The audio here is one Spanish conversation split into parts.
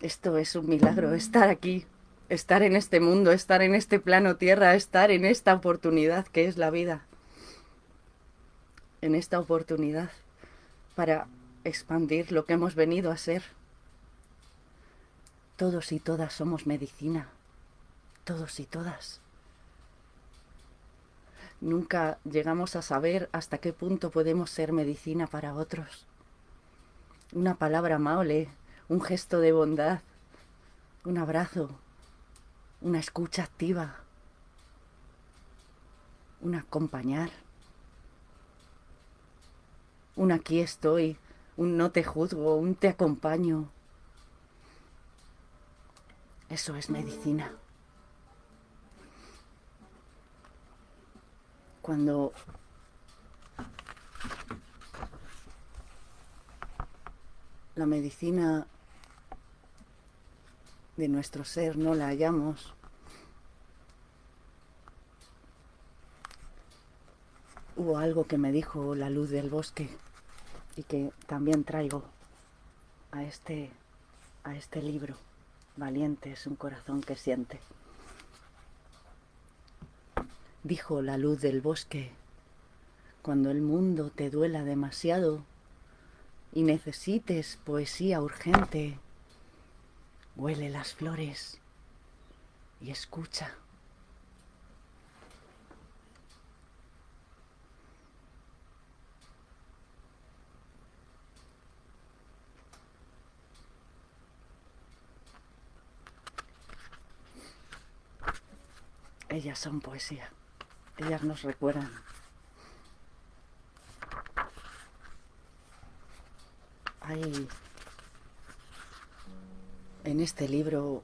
Esto es un milagro, estar aquí, estar en este mundo, estar en este plano tierra, estar en esta oportunidad que es la vida. En esta oportunidad para expandir lo que hemos venido a ser. Todos y todas somos medicina. Todos y todas. Nunca llegamos a saber hasta qué punto podemos ser medicina para otros. Una palabra amable, un gesto de bondad, un abrazo, una escucha activa, un acompañar, un aquí estoy, un no te juzgo, un te acompaño. Eso es medicina. Cuando la medicina de nuestro ser no la hallamos, hubo algo que me dijo la luz del bosque y que también traigo a este, a este libro. Valiente es un corazón que siente. Dijo la luz del bosque, cuando el mundo te duela demasiado y necesites poesía urgente, huele las flores y escucha. Ellas son poesía. Ellas nos recuerdan. En este libro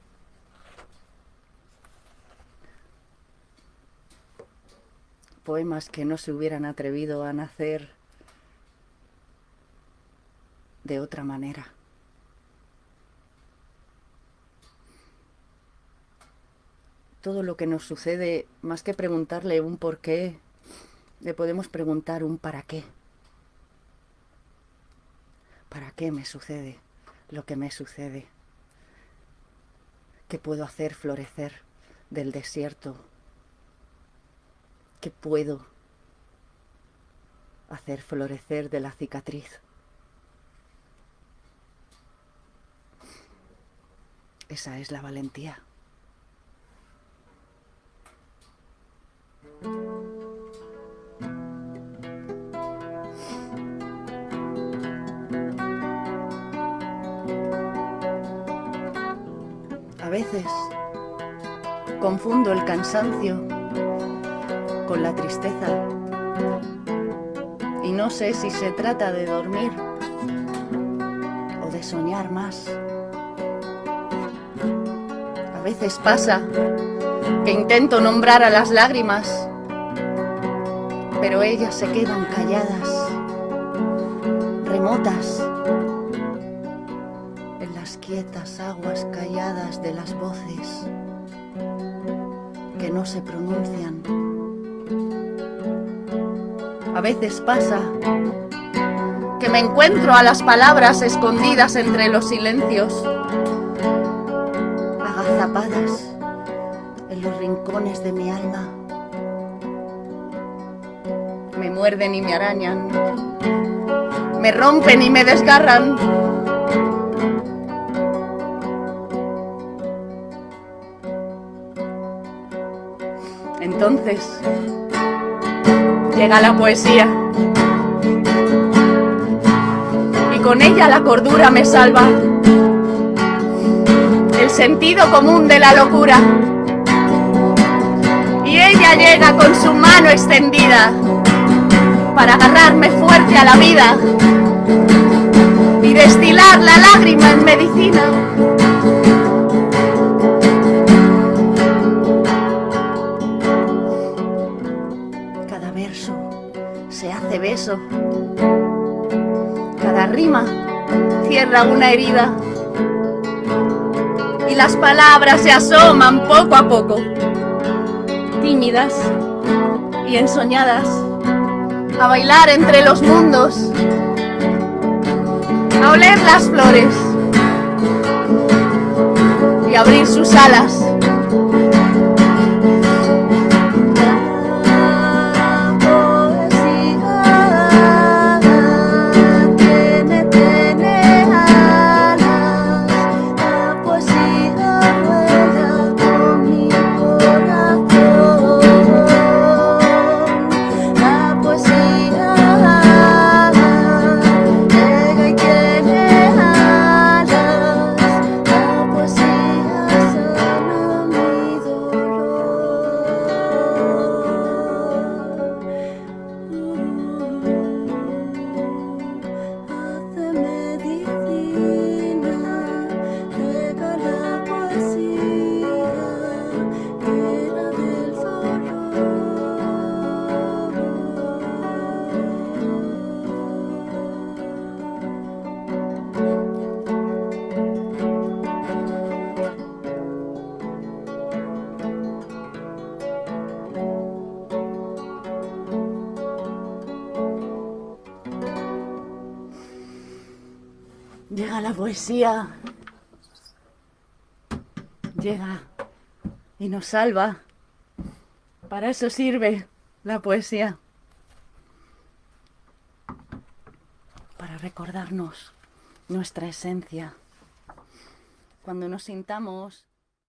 poemas que no se hubieran atrevido a nacer de otra manera. todo lo que nos sucede, más que preguntarle un por qué, le podemos preguntar un para qué. ¿Para qué me sucede lo que me sucede? ¿Qué puedo hacer florecer del desierto? ¿Qué puedo hacer florecer de la cicatriz? Esa es la valentía. Veces confundo el cansancio con la tristeza y no sé si se trata de dormir o de soñar más. A veces pasa que intento nombrar a las lágrimas, pero ellas se quedan calladas, remotas, en las quietas aguas calladas de las voces que no se pronuncian. A veces pasa que me encuentro a las palabras escondidas entre los silencios, agazapadas los rincones de mi alma. Me muerden y me arañan, me rompen y me desgarran. Entonces llega la poesía. Y con ella la cordura me salva, el sentido común de la locura. Ella llega con su mano extendida para agarrarme fuerte a la vida y destilar la lágrima en medicina. Cada rima cierra una herida y las palabras se asoman poco a poco tímidas y ensoñadas, a bailar entre los mundos, a oler las flores, y abrir sus alas. La poesía. Llega y nos salva. Para eso sirve la poesía. Para recordarnos nuestra esencia. Cuando nos sintamos